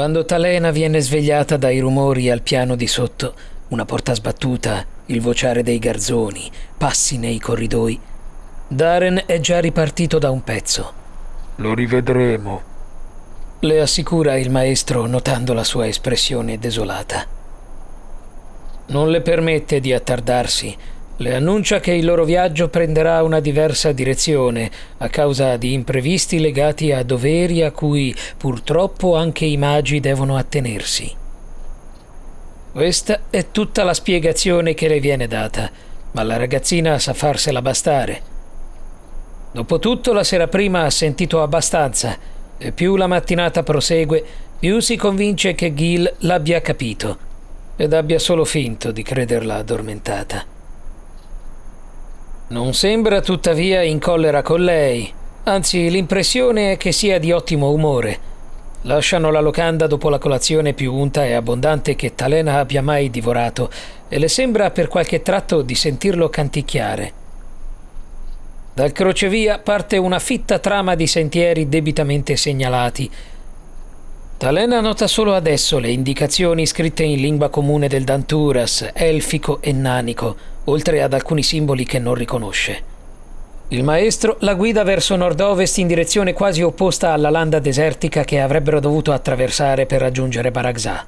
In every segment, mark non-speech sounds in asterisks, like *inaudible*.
Quando Talena viene svegliata dai rumori al piano di sotto, una porta sbattuta, il vociare dei garzoni, passi nei corridoi, Darren è già ripartito da un pezzo. Lo rivedremo. Le assicura il maestro notando la sua espressione desolata. Non le permette di attardarsi. Le annuncia che il loro viaggio prenderà una diversa direzione a causa di imprevisti legati a doveri a cui purtroppo anche i magi devono attenersi. Questa è tutta la spiegazione che le viene data, ma la ragazzina sa farsela bastare. Dopotutto la sera prima ha sentito abbastanza e più la mattinata prosegue, più si convince che Gil l'abbia capito ed abbia solo finto di crederla addormentata. Non sembra tuttavia in collera con lei, anzi l'impressione è che sia di ottimo umore. Lasciano la locanda dopo la colazione più unta e abbondante che Talena abbia mai divorato e le sembra per qualche tratto di sentirlo canticchiare. Dal crocevia parte una fitta trama di sentieri debitamente segnalati. Talena nota solo adesso le indicazioni scritte in lingua comune del Danturas, elfico e nanico, oltre ad alcuni simboli che non riconosce. Il maestro la guida verso nord-ovest in direzione quasi opposta alla landa desertica che avrebbero dovuto attraversare per raggiungere Baragzà.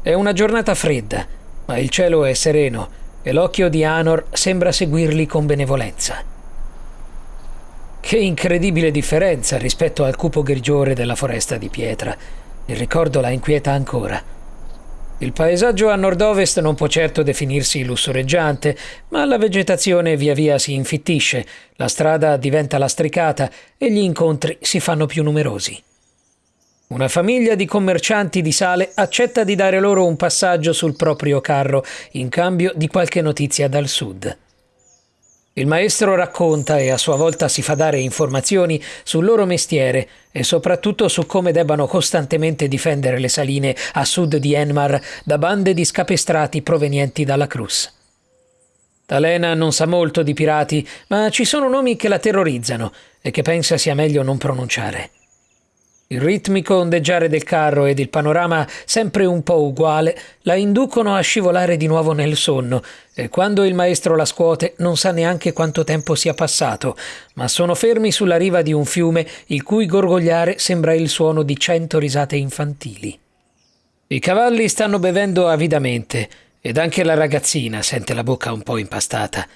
È una giornata fredda, ma il cielo è sereno e l'occhio di Anor sembra seguirli con benevolenza. Che incredibile differenza rispetto al cupo grigiore della foresta di pietra. Il ricordo la inquieta ancora. Il paesaggio a nord-ovest non può certo definirsi lussureggiante, ma la vegetazione via via si infittisce, la strada diventa lastricata e gli incontri si fanno più numerosi. Una famiglia di commercianti di sale accetta di dare loro un passaggio sul proprio carro in cambio di qualche notizia dal sud. Il maestro racconta e a sua volta si fa dare informazioni sul loro mestiere e soprattutto su come debbano costantemente difendere le saline a sud di Enmar da bande di scapestrati provenienti dalla Cruz. Talena non sa molto di pirati, ma ci sono nomi che la terrorizzano e che pensa sia meglio non pronunciare. Il ritmico ondeggiare del carro ed il panorama sempre un po' uguale la inducono a scivolare di nuovo nel sonno e quando il maestro la scuote non sa neanche quanto tempo sia passato, ma sono fermi sulla riva di un fiume il cui gorgogliare sembra il suono di cento risate infantili. I cavalli stanno bevendo avidamente ed anche la ragazzina sente la bocca un po' impastata.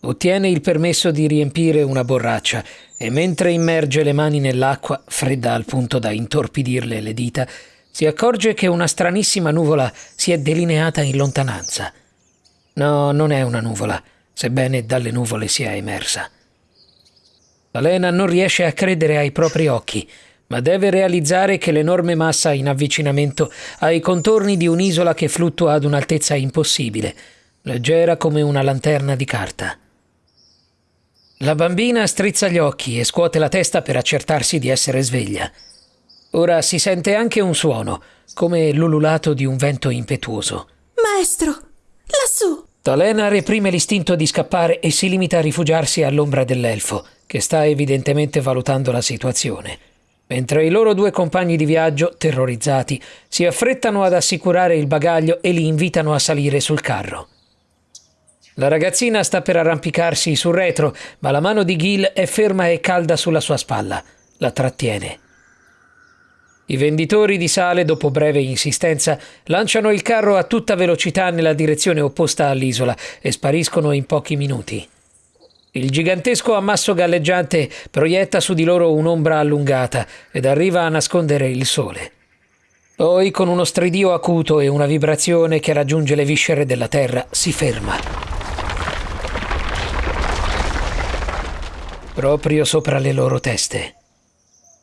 Ottiene il permesso di riempire una borraccia e mentre immerge le mani nell'acqua, fredda al punto da intorpidirle le dita, si accorge che una stranissima nuvola si è delineata in lontananza. No, non è una nuvola, sebbene dalle nuvole sia emersa. Alena non riesce a credere ai propri occhi, ma deve realizzare che l'enorme massa in avvicinamento ha i contorni di un'isola che fluttua ad un'altezza impossibile, leggera come una lanterna di carta. La bambina strizza gli occhi e scuote la testa per accertarsi di essere sveglia. Ora si sente anche un suono, come l'ululato di un vento impetuoso. Maestro, lassù! Talena reprime l'istinto di scappare e si limita a rifugiarsi all'ombra dell'elfo, che sta evidentemente valutando la situazione. Mentre i loro due compagni di viaggio, terrorizzati, si affrettano ad assicurare il bagaglio e li invitano a salire sul carro. La ragazzina sta per arrampicarsi sul retro, ma la mano di Gil è ferma e calda sulla sua spalla. La trattiene. I venditori di sale, dopo breve insistenza, lanciano il carro a tutta velocità nella direzione opposta all'isola e spariscono in pochi minuti. Il gigantesco ammasso galleggiante proietta su di loro un'ombra allungata ed arriva a nascondere il sole. Poi, con uno stridio acuto e una vibrazione che raggiunge le viscere della terra, si ferma. Proprio sopra le loro teste.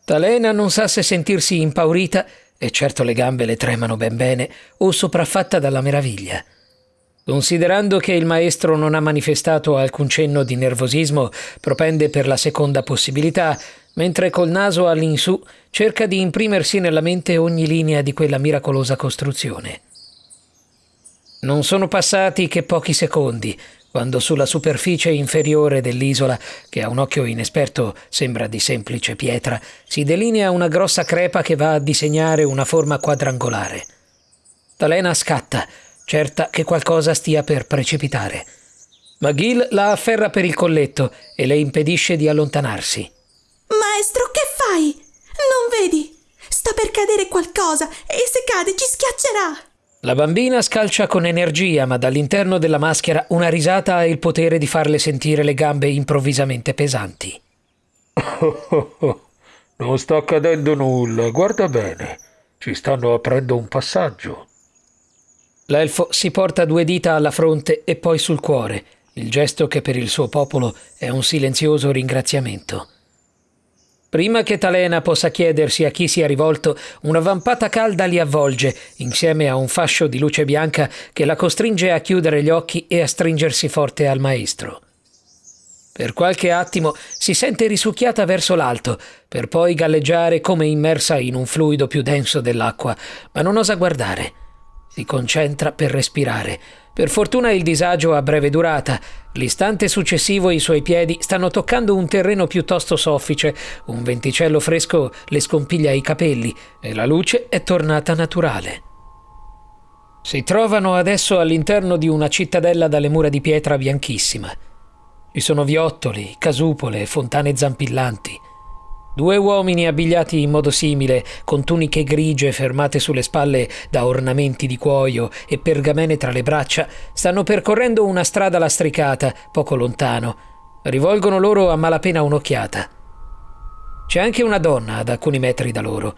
Talena non sa se sentirsi impaurita, e certo le gambe le tremano ben bene, o sopraffatta dalla meraviglia. Considerando che il maestro non ha manifestato alcun cenno di nervosismo, propende per la seconda possibilità, mentre col naso all'insù cerca di imprimersi nella mente ogni linea di quella miracolosa costruzione. Non sono passati che pochi secondi quando sulla superficie inferiore dell'isola, che a un occhio inesperto sembra di semplice pietra, si delinea una grossa crepa che va a disegnare una forma quadrangolare. Talena scatta, certa che qualcosa stia per precipitare. Ma Gil la afferra per il colletto e le impedisce di allontanarsi. Maestro, che fai? Non vedi? Sta per cadere qualcosa e se cade ci schiaccerà. La bambina scalcia con energia, ma dall'interno della maschera una risata ha il potere di farle sentire le gambe improvvisamente pesanti. *laughs* non sta accadendo nulla, guarda bene. Ci stanno aprendo un passaggio. L'elfo si porta due dita alla fronte e poi sul cuore, il gesto che per il suo popolo è un silenzioso ringraziamento. Prima che Talena possa chiedersi a chi sia rivolto, una vampata calda li avvolge, insieme a un fascio di luce bianca che la costringe a chiudere gli occhi e a stringersi forte al maestro. Per qualche attimo si sente risucchiata verso l'alto, per poi galleggiare come immersa in un fluido più denso dell'acqua, ma non osa guardare. Si concentra per respirare. Per fortuna il disagio ha breve durata. L'istante successivo i suoi piedi stanno toccando un terreno piuttosto soffice, un venticello fresco le scompiglia i capelli e la luce è tornata naturale. Si trovano adesso all'interno di una cittadella dalle mura di pietra bianchissima. Ci sono viottoli, casupole, fontane zampillanti. Due uomini abbigliati in modo simile, con tuniche grigie fermate sulle spalle da ornamenti di cuoio e pergamene tra le braccia, stanno percorrendo una strada lastricata, poco lontano. Rivolgono loro a malapena un'occhiata. C'è anche una donna ad alcuni metri da loro.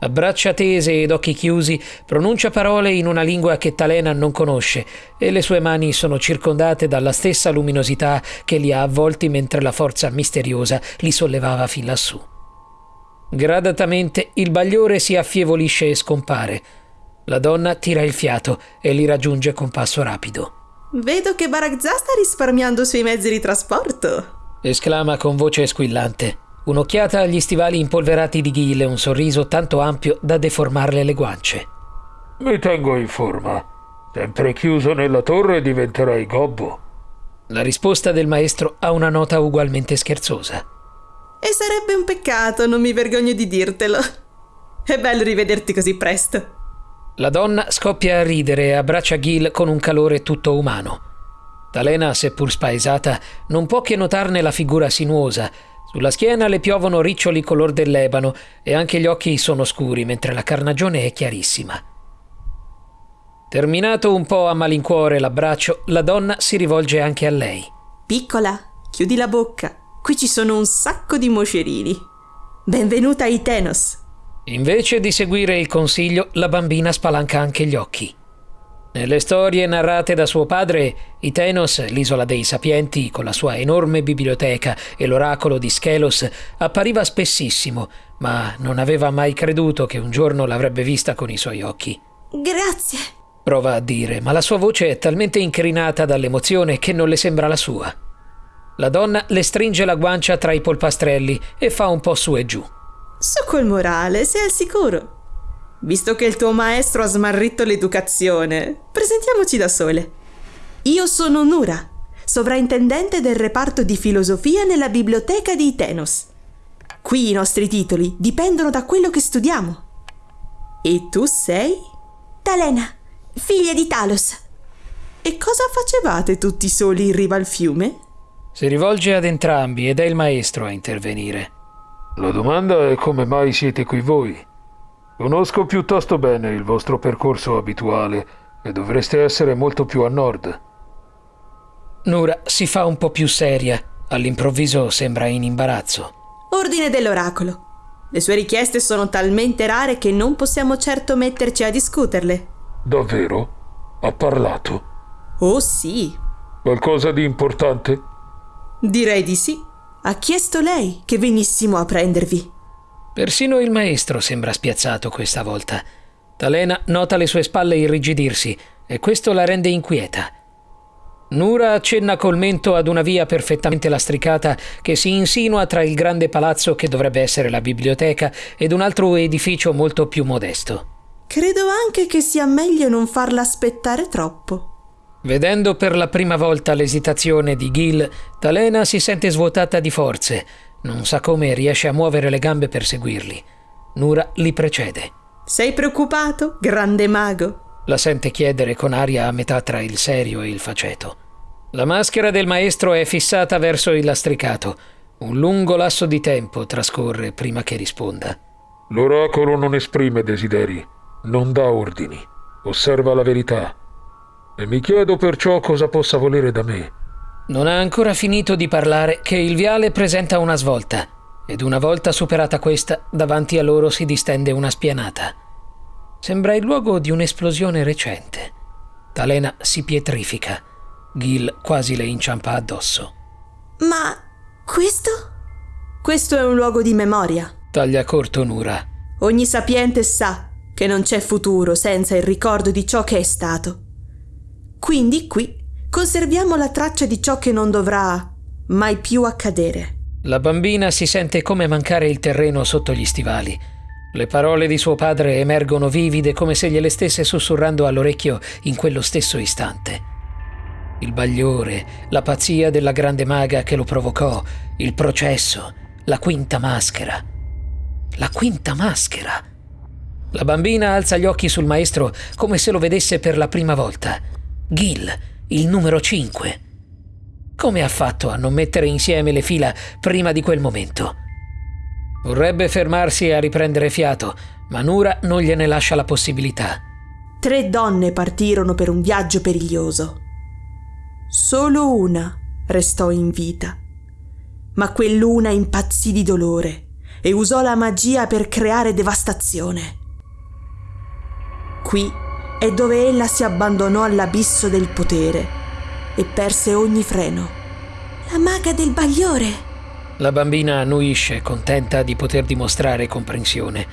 A braccia tese ed occhi chiusi, pronuncia parole in una lingua che Talena non conosce e le sue mani sono circondate dalla stessa luminosità che li ha avvolti mentre la forza misteriosa li sollevava fin lassù. Gradatamente il bagliore si affievolisce e scompare. La donna tira il fiato e li raggiunge con passo rapido. Vedo che Barakzah sta risparmiando sui mezzi di trasporto. Esclama con voce squillante. Un'occhiata agli stivali impolverati di Ghil e un sorriso tanto ampio da deformarle le guance. Mi tengo in forma. Sempre chiuso nella torre diventerai gobbo. La risposta del maestro ha una nota ugualmente scherzosa. E sarebbe un peccato, non mi vergogno di dirtelo. È bello rivederti così presto. La donna scoppia a ridere e abbraccia Gil con un calore tutto umano. Talena, seppur spaesata, non può che notarne la figura sinuosa. Sulla schiena le piovono riccioli color dell'ebano e anche gli occhi sono scuri, mentre la carnagione è chiarissima. Terminato un po' a malincuore l'abbraccio, la donna si rivolge anche a lei. Piccola, chiudi la bocca. Qui ci sono un sacco di moscerini. Benvenuta a Itenos. Invece di seguire il consiglio, la bambina spalanca anche gli occhi. Nelle storie narrate da suo padre, Itenos, l'isola dei sapienti, con la sua enorme biblioteca e l'oracolo di Schelos, appariva spessissimo, ma non aveva mai creduto che un giorno l'avrebbe vista con i suoi occhi. Grazie. Prova a dire, ma la sua voce è talmente incrinata dall'emozione che non le sembra la sua. La donna le stringe la guancia tra i polpastrelli e fa un po' su e giù. Su col morale, sei al sicuro. Visto che il tuo maestro ha smarrito l'educazione, presentiamoci da sole. Io sono Nura, sovrintendente del reparto di filosofia nella biblioteca di Itenos. Qui i nostri titoli dipendono da quello che studiamo. E tu sei? Talena, figlia di Talos. E cosa facevate tutti soli in riva al fiume? Si rivolge ad entrambi ed è il maestro a intervenire. La domanda è come mai siete qui voi. Conosco piuttosto bene il vostro percorso abituale e dovreste essere molto più a nord. Nura si fa un po' più seria. All'improvviso sembra in imbarazzo. Ordine dell'oracolo. Le sue richieste sono talmente rare che non possiamo certo metterci a discuterle. Davvero? Ha parlato? Oh sì. Qualcosa di importante? Direi di sì. Ha chiesto lei che venissimo a prendervi. Persino il maestro sembra spiazzato questa volta. Talena nota le sue spalle irrigidirsi e questo la rende inquieta. Nura accenna col mento ad una via perfettamente lastricata che si insinua tra il grande palazzo che dovrebbe essere la biblioteca ed un altro edificio molto più modesto. Credo anche che sia meglio non farla aspettare troppo. Vedendo per la prima volta l'esitazione di Gil, Talena si sente svuotata di forze. Non sa come riesce a muovere le gambe per seguirli. Nura li precede. Sei preoccupato, grande mago? La sente chiedere con aria a metà tra il serio e il faceto. La maschera del maestro è fissata verso il lastricato. Un lungo lasso di tempo trascorre prima che risponda. L'oracolo non esprime desideri, non dà ordini, osserva la verità. E mi chiedo perciò cosa possa volere da me. Non ha ancora finito di parlare che il viale presenta una svolta ed una volta superata questa, davanti a loro si distende una spianata. Sembra il luogo di un'esplosione recente. Talena si pietrifica. Gil quasi le inciampa addosso. Ma questo? Questo è un luogo di memoria. Taglia corto Nura. Ogni sapiente sa che non c'è futuro senza il ricordo di ciò che è stato. Quindi qui conserviamo la traccia di ciò che non dovrà mai più accadere. La bambina si sente come mancare il terreno sotto gli stivali. Le parole di suo padre emergono vivide come se gliele stesse sussurrando all'orecchio in quello stesso istante. Il bagliore, la pazzia della grande maga che lo provocò, il processo, la quinta maschera. La quinta maschera. La bambina alza gli occhi sul maestro come se lo vedesse per la prima volta. Gil, il numero 5. Come ha fatto a non mettere insieme le fila prima di quel momento? Vorrebbe fermarsi a riprendere fiato, ma Nura non gliene lascia la possibilità. Tre donne partirono per un viaggio periglioso. Solo una restò in vita, ma quell'una impazzì di dolore e usò la magia per creare devastazione. Qui è dove ella si abbandonò all'abisso del potere e perse ogni freno. La maga del bagliore! La bambina annuisce, contenta di poter dimostrare comprensione.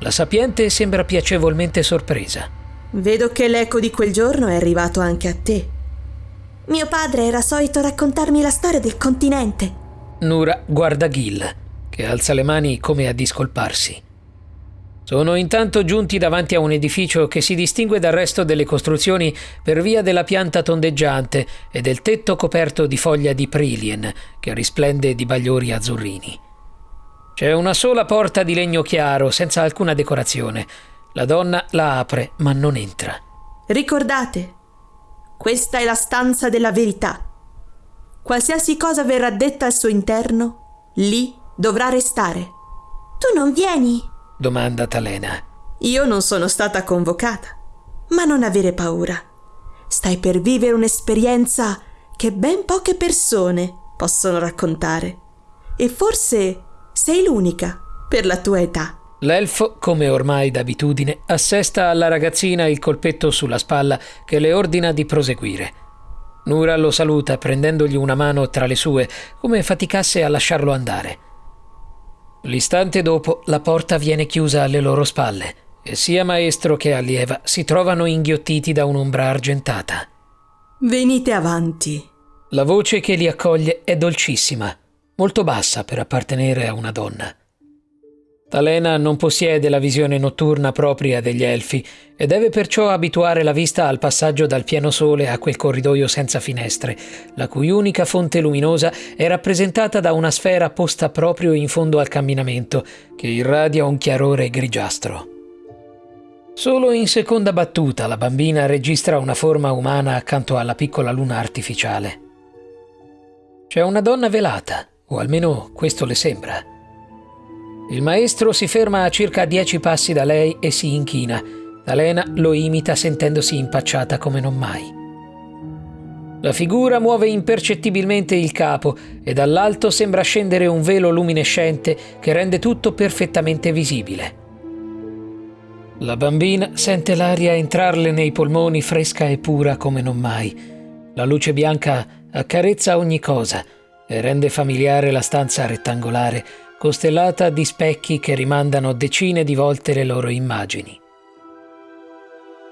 La sapiente sembra piacevolmente sorpresa. Vedo che l'eco di quel giorno è arrivato anche a te. Mio padre era solito raccontarmi la storia del continente. Nura guarda Gil, che alza le mani come a discolparsi. Sono intanto giunti davanti a un edificio che si distingue dal resto delle costruzioni per via della pianta tondeggiante e del tetto coperto di foglia di prilien che risplende di bagliori azzurrini. C'è una sola porta di legno chiaro, senza alcuna decorazione. La donna la apre, ma non entra. Ricordate, questa è la stanza della verità. Qualsiasi cosa verrà detta al suo interno, lì dovrà restare. Tu non vieni? Domanda Talena. Io non sono stata convocata, ma non avere paura. Stai per vivere un'esperienza che ben poche persone possono raccontare. E forse sei l'unica per la tua età. L'elfo, come ormai d'abitudine, assesta alla ragazzina il colpetto sulla spalla che le ordina di proseguire. Nura lo saluta prendendogli una mano tra le sue, come faticasse a lasciarlo andare. L'istante dopo la porta viene chiusa alle loro spalle e sia maestro che allieva si trovano inghiottiti da un'ombra argentata. Venite avanti. La voce che li accoglie è dolcissima, molto bassa per appartenere a una donna. Talena non possiede la visione notturna propria degli elfi e deve perciò abituare la vista al passaggio dal pieno sole a quel corridoio senza finestre, la cui unica fonte luminosa è rappresentata da una sfera posta proprio in fondo al camminamento, che irradia un chiarore grigiastro. Solo in seconda battuta la bambina registra una forma umana accanto alla piccola luna artificiale. C'è una donna velata, o almeno questo le sembra. Il maestro si ferma a circa dieci passi da lei e si inchina. Talena lo imita sentendosi impacciata come non mai. La figura muove impercettibilmente il capo e dall'alto sembra scendere un velo luminescente che rende tutto perfettamente visibile. La bambina sente l'aria entrarle nei polmoni fresca e pura come non mai. La luce bianca accarezza ogni cosa e rende familiare la stanza rettangolare costellata di specchi che rimandano decine di volte le loro immagini.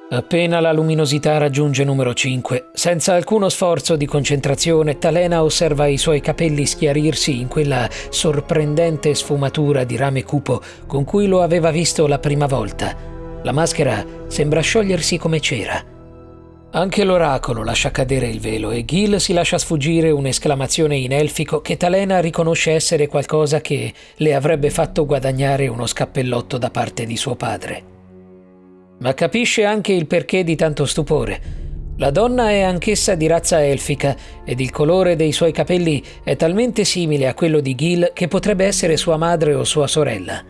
Appena la luminosità raggiunge numero 5, senza alcuno sforzo di concentrazione, Talena osserva i suoi capelli schiarirsi in quella sorprendente sfumatura di rame cupo con cui lo aveva visto la prima volta. La maschera sembra sciogliersi come cera. Anche l'oracolo lascia cadere il velo e Gil si lascia sfuggire un'esclamazione in elfico che Talena riconosce essere qualcosa che le avrebbe fatto guadagnare uno scappellotto da parte di suo padre. Ma capisce anche il perché di tanto stupore. La donna è anch'essa di razza elfica ed il colore dei suoi capelli è talmente simile a quello di Gil che potrebbe essere sua madre o sua sorella.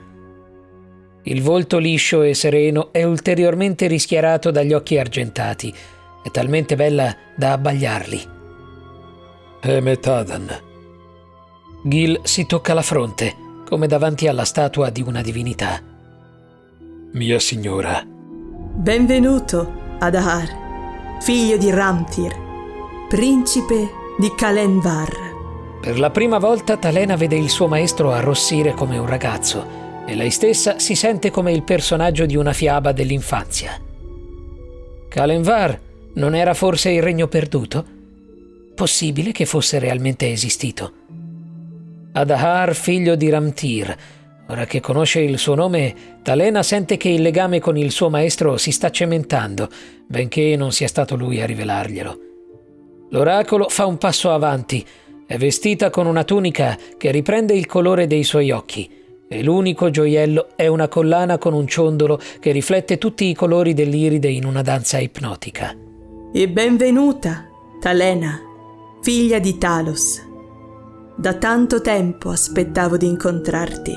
Il volto liscio e sereno è ulteriormente rischiarato dagli occhi argentati, è talmente bella da abbagliarli. È Metadan. Gil si tocca la fronte, come davanti alla statua di una divinità. Mia signora. Benvenuto, Adahar, figlio di Ramtir, principe di Kalenvar. Per la prima volta Talena vede il suo maestro arrossire come un ragazzo e lei stessa si sente come il personaggio di una fiaba dell'infanzia. Kalenvar non era forse il regno perduto? Possibile che fosse realmente esistito? Adahar, figlio di Ramtir. Ora che conosce il suo nome, Talena sente che il legame con il suo maestro si sta cementando, benché non sia stato lui a rivelarglielo. L'oracolo fa un passo avanti. È vestita con una tunica che riprende il colore dei suoi occhi e l'unico gioiello è una collana con un ciondolo che riflette tutti i colori dell'iride in una danza ipnotica. E benvenuta, Talena, figlia di Talos. Da tanto tempo aspettavo di incontrarti.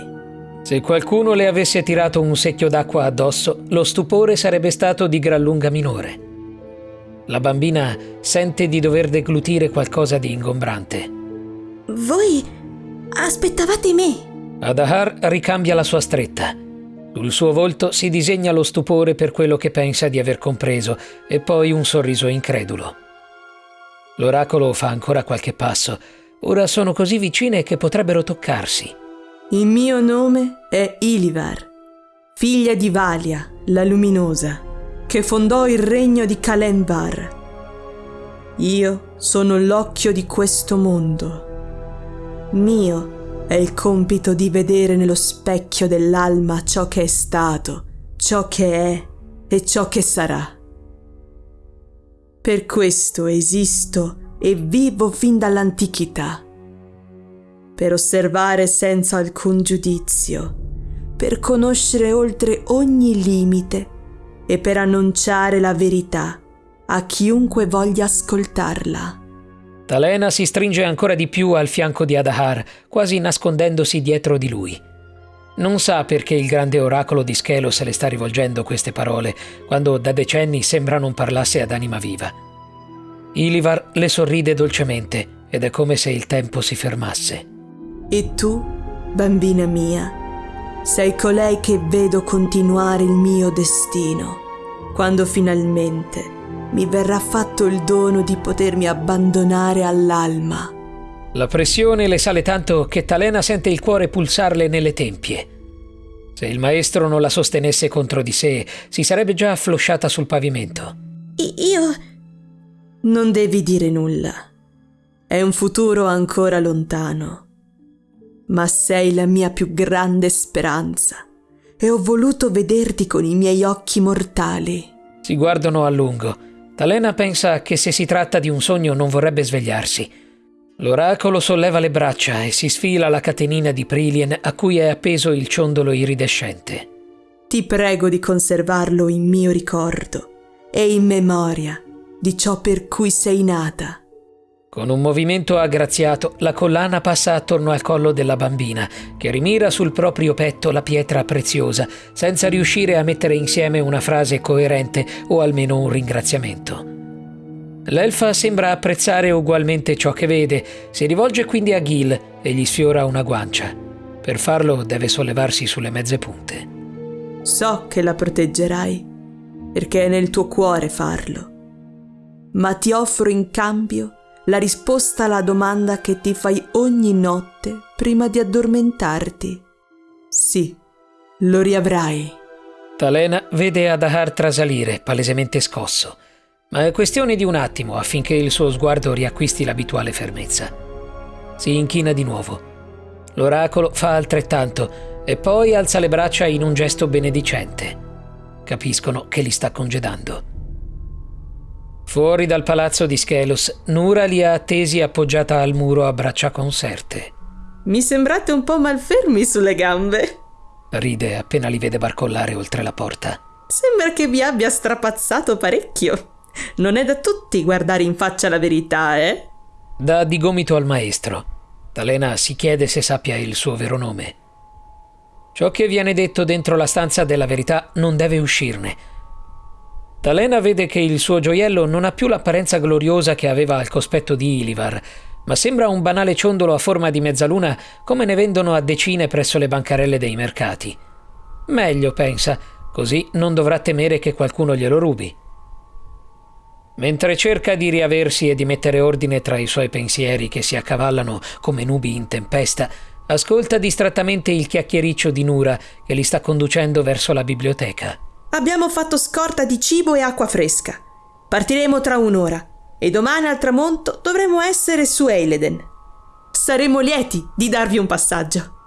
Se qualcuno le avesse tirato un secchio d'acqua addosso, lo stupore sarebbe stato di gran lunga minore. La bambina sente di dover deglutire qualcosa di ingombrante. Voi aspettavate me? Adahar ricambia la sua stretta. Sul suo volto si disegna lo stupore per quello che pensa di aver compreso e poi un sorriso incredulo. L'oracolo fa ancora qualche passo. Ora sono così vicine che potrebbero toccarsi. Il mio nome è Ilivar, figlia di Valia, la luminosa, che fondò il regno di Kalenvar. Io sono l'occhio di questo mondo. Mio è il compito di vedere nello specchio dell'alma ciò che è stato, ciò che è e ciò che sarà. Per questo esisto e vivo fin dall'antichità, per osservare senza alcun giudizio, per conoscere oltre ogni limite e per annunciare la verità a chiunque voglia ascoltarla. Talena si stringe ancora di più al fianco di Adahar, quasi nascondendosi dietro di lui. Non sa perché il grande oracolo di Schelos le sta rivolgendo queste parole, quando da decenni sembra non parlasse ad anima viva. Ilivar le sorride dolcemente ed è come se il tempo si fermasse. E tu, bambina mia, sei colei che vedo continuare il mio destino, quando finalmente mi verrà fatto il dono di potermi abbandonare all'alma. La pressione le sale tanto che Talena sente il cuore pulsarle nelle tempie. Se il maestro non la sostenesse contro di sé, si sarebbe già afflosciata sul pavimento. Io... Non devi dire nulla. È un futuro ancora lontano. Ma sei la mia più grande speranza e ho voluto vederti con i miei occhi mortali. Si guardano a lungo Talena pensa che se si tratta di un sogno non vorrebbe svegliarsi. L'oracolo solleva le braccia e si sfila la catenina di Prilien a cui è appeso il ciondolo iridescente. Ti prego di conservarlo in mio ricordo e in memoria di ciò per cui sei nata. Con un movimento aggraziato, la collana passa attorno al collo della bambina, che rimira sul proprio petto la pietra preziosa, senza riuscire a mettere insieme una frase coerente o almeno un ringraziamento. L'elfa sembra apprezzare ugualmente ciò che vede, si rivolge quindi a Gil e gli sfiora una guancia. Per farlo deve sollevarsi sulle mezze punte. So che la proteggerai, perché è nel tuo cuore farlo. Ma ti offro in cambio la risposta alla domanda che ti fai ogni notte prima di addormentarti. Sì, lo riavrai. Talena vede Adahar trasalire, palesemente scosso, ma è questione di un attimo affinché il suo sguardo riacquisti l'abituale fermezza. Si inchina di nuovo. L'oracolo fa altrettanto e poi alza le braccia in un gesto benedicente. Capiscono che li sta congedando. Fuori dal palazzo di Schelos, Nura li ha attesi appoggiata al muro a braccia conserte. Mi sembrate un po' malfermi sulle gambe. Ride appena li vede barcollare oltre la porta. Sembra che vi abbia strapazzato parecchio. Non è da tutti guardare in faccia la verità, eh? Dà di gomito al maestro. Talena si chiede se sappia il suo vero nome. Ciò che viene detto dentro la stanza della verità non deve uscirne. Talena vede che il suo gioiello non ha più l'apparenza gloriosa che aveva al cospetto di Ilivar, ma sembra un banale ciondolo a forma di mezzaluna come ne vendono a decine presso le bancarelle dei mercati. Meglio, pensa, così non dovrà temere che qualcuno glielo rubi. Mentre cerca di riaversi e di mettere ordine tra i suoi pensieri che si accavallano come nubi in tempesta, ascolta distrattamente il chiacchiericcio di Nura che li sta conducendo verso la biblioteca. Abbiamo fatto scorta di cibo e acqua fresca. Partiremo tra un'ora e domani al tramonto dovremo essere su Eileden. Saremo lieti di darvi un passaggio.